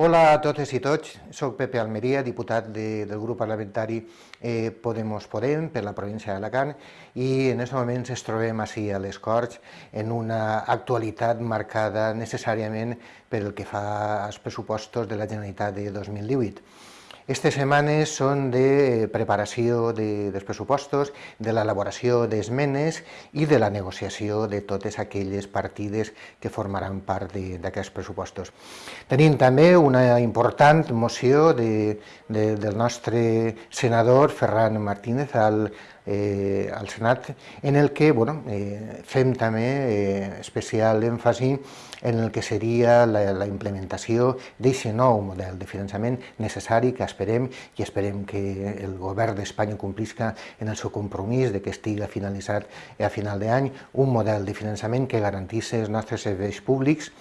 Hola a totes i tots, soc Pepe Almeria, diputat de, del grup parlamentari eh, Podemos Podem per la província d'Alacant i en aquest moment ens trobem així a les Corts en una actualitat marcada necessàriament per el que fa als pressupostos de la Generalitat de 2018. Aquestes setmanes són de preparació de, dels pressupostos, de l'elaboració d'esmenes i de la negociació de totes aquelles partides que formaran part d'aquests pressupostos. Tenim també una important moció de, de, del nostre senador Ferran Martínez al, eh, al Senat, en el que bueno, eh, fem també eh, especial èmfasi en el que seria la, la implementació d'aquest nou model de finançament necessari que esperem i esperem que el govern d'Espanya complisca en el seu compromís de que estigui finalitzat a final d'any un model de finançament que garantís els nostres serveis públics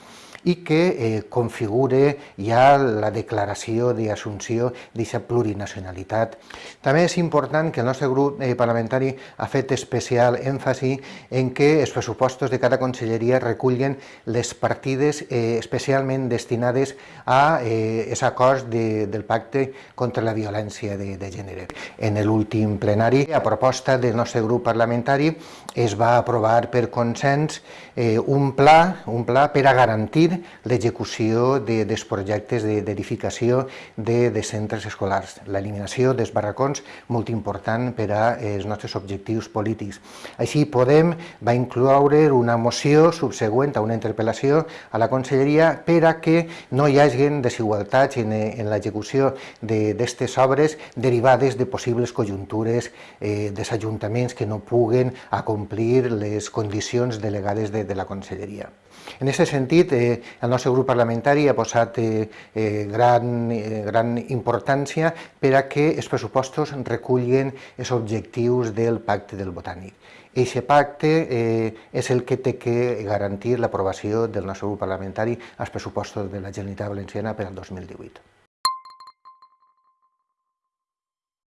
i que eh, configure ja la declaració d'assumpció d'aquesta plurinacionalitat. També és important que el nostre grup eh, parlamentari ha fet especial èmfasi en que els pressupostos de cada conselleria recullen les partides eh, especialment destinades a eh, els acords de, del pacte contra la violència de, de gènere. En l'últim plenari, a proposta del nostre grup parlamentari, es va aprovar per consens eh, un pla, un pla per a garantir garantir l'execució de, dels projectes d'edificació de, de centres escolars, l'eliminació dels barracons, molt important per als nostres objectius polítics. Així Podem va incloure una moció subsegüent a una interpel·lació a la Conselleria per a que no hi hagi desigualtats en, en l'execució d'aquestes obres derivades de possibles conjuntures eh, dels ajuntaments que no puguen acomplir les condicions delegades de, de la Conselleria. En aquest sentit, eh, el nostre grup parlamentari ha posat eh, eh, gran, eh, gran importància per a que els pressupostos recullin els objectius del pacte del botànic. Aquest pacte eh, és el que té que garantir l'aprovació del nostre grup parlamentari als pressupostos de la Generalitat Valenciana per al 2018.